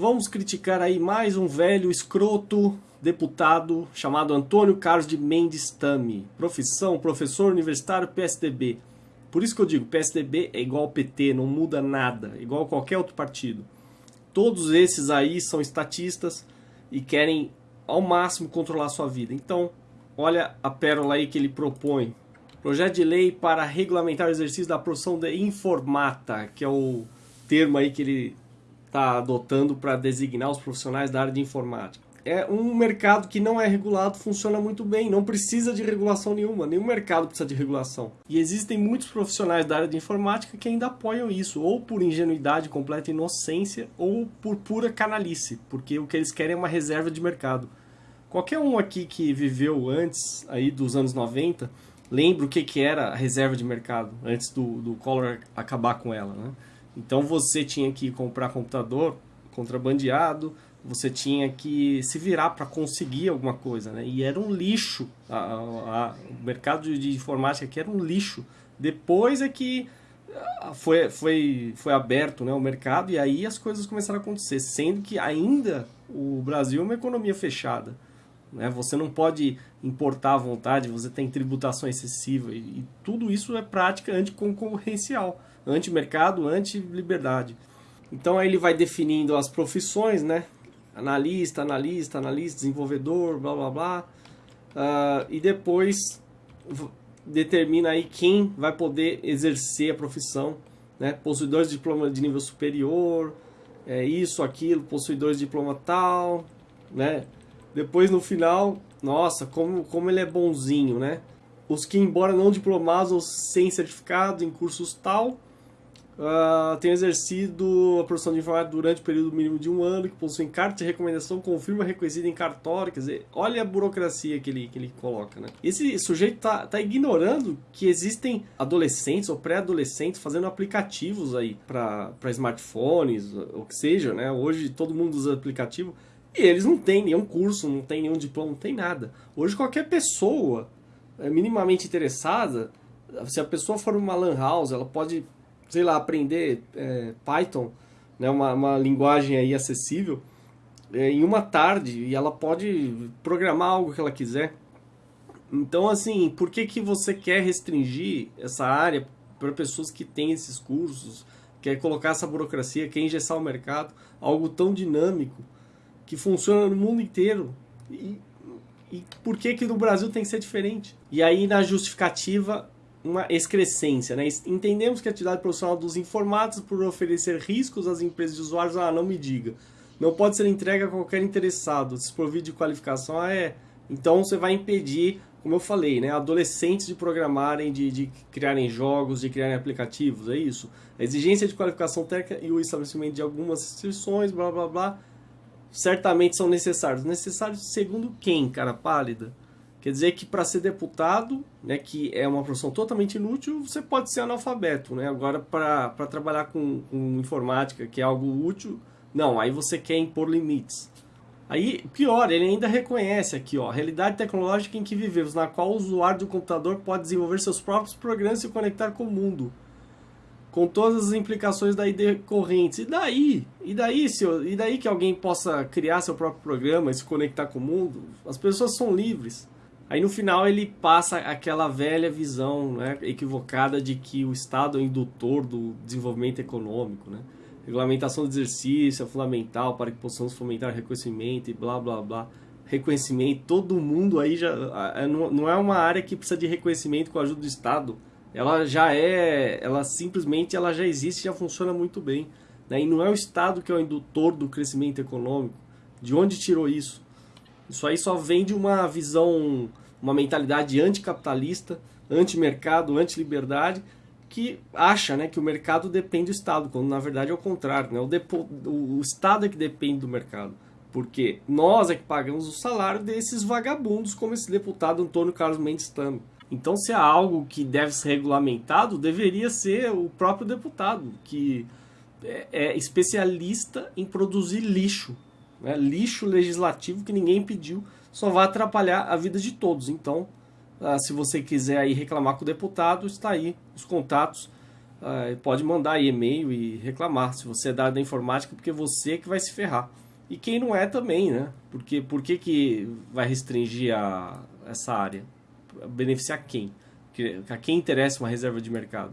Vamos criticar aí mais um velho escroto deputado chamado Antônio Carlos de Mendes Tami. Profissão, professor universitário PSDB. Por isso que eu digo, PSDB é igual ao PT, não muda nada, igual a qualquer outro partido. Todos esses aí são estatistas e querem ao máximo controlar a sua vida. Então, olha a pérola aí que ele propõe. Projeto de lei para regulamentar o exercício da profissão de informata, que é o termo aí que ele está adotando para designar os profissionais da área de informática. É um mercado que não é regulado, funciona muito bem, não precisa de regulação nenhuma, nenhum mercado precisa de regulação. E existem muitos profissionais da área de informática que ainda apoiam isso, ou por ingenuidade, completa inocência, ou por pura canalice, porque o que eles querem é uma reserva de mercado. Qualquer um aqui que viveu antes aí dos anos 90, lembra o que, que era a reserva de mercado, antes do, do Collor acabar com ela, né? Então você tinha que comprar computador contrabandeado, você tinha que se virar para conseguir alguma coisa, né? E era um lixo. A, a, a, o mercado de informática aqui era um lixo. Depois é que ah, foi, foi, foi aberto né, o mercado e aí as coisas começaram a acontecer, sendo que ainda o Brasil é uma economia fechada. Né? Você não pode importar à vontade, você tem tributação excessiva e, e tudo isso é prática anticoncorrencial anti-mercado, anti-liberdade. Então aí ele vai definindo as profissões, né? Analista, analista, analista, desenvolvedor, blá blá blá. Uh, e depois determina aí quem vai poder exercer a profissão, né? Possuidores de diploma de nível superior, é isso, aquilo, possuidores de diploma tal, né? Depois no final, nossa, como, como ele é bonzinho, né? Os que, embora não diplomados ou sem certificado em cursos tal, Uh, exercido a profissão de informática durante o período mínimo de um ano, que possui carta de recomendação, confirma reconhecida em cartório, quer dizer, olha a burocracia que ele, que ele coloca, né? Esse sujeito tá, tá ignorando que existem adolescentes ou pré-adolescentes fazendo aplicativos aí para smartphones, ou que seja, né? Hoje todo mundo usa aplicativo e eles não têm nenhum curso, não tem nenhum diploma, não tem nada. Hoje qualquer pessoa é minimamente interessada, se a pessoa for uma lan house, ela pode sei lá, aprender é, Python, né, uma, uma linguagem aí acessível, é, em uma tarde e ela pode programar algo que ela quiser. Então, assim, por que, que você quer restringir essa área para pessoas que têm esses cursos, quer colocar essa burocracia, quer engessar o mercado, algo tão dinâmico, que funciona no mundo inteiro? E, e por que que no Brasil tem que ser diferente? E aí, na justificativa, uma excrescência. Né? Entendemos que a atividade profissional dos informados por oferecer riscos às empresas de usuários, ah, não me diga. Não pode ser entregue a qualquer interessado, desprovido de qualificação, ah, é. Então você vai impedir, como eu falei, né, adolescentes de programarem, de, de criarem jogos, de criarem aplicativos, é isso. A exigência de qualificação técnica e o estabelecimento de algumas restrições, blá blá blá, certamente são necessários. Necessários segundo quem, cara pálida? Quer dizer que para ser deputado, né, que é uma profissão totalmente inútil, você pode ser analfabeto. Né? Agora, para trabalhar com, com informática, que é algo útil, não, aí você quer impor limites. Aí, pior, ele ainda reconhece aqui, ó, a realidade tecnológica em que vivemos, na qual o usuário do computador pode desenvolver seus próprios programas e se conectar com o mundo, com todas as implicações daí decorrentes. E daí? E daí, se e daí que alguém possa criar seu próprio programa e se conectar com o mundo? As pessoas são livres. Aí no final ele passa aquela velha visão né, equivocada de que o Estado é indutor do desenvolvimento econômico. Né? Regulamentação do exercício é fundamental para que possamos fomentar reconhecimento e blá blá blá. Reconhecimento, todo mundo aí já. Não é uma área que precisa de reconhecimento com a ajuda do Estado. Ela já é. Ela simplesmente ela já existe já funciona muito bem. Né? E não é o Estado que é o indutor do crescimento econômico. De onde tirou isso? Isso aí só vem de uma visão, uma mentalidade anticapitalista, anti-mercado, anti-liberdade, que acha né, que o mercado depende do Estado, quando na verdade é o contrário. Né? O, depo, o, Estado é que depende do mercado. Porque nós é que pagamos o salário desses vagabundos, como esse deputado Antônio Carlos Mendes Tano. Então, se há algo que deve ser regulamentado, deveria ser o próprio deputado, que é, é especialista em produzir lixo né, lixo legislativo que ninguém pediu, só vai atrapalhar a vida de todos. Então, ah, se você quiser aí reclamar com o deputado, está aí os contatos. uh, pode mandar e-mail e reclamar se você é da área da informática, porque você é que vai se ferrar. E quem não é também, né? Porque por que, que vai restringir a, essa área? Beneficiar quem? A quem interessa uma reserva de mercado?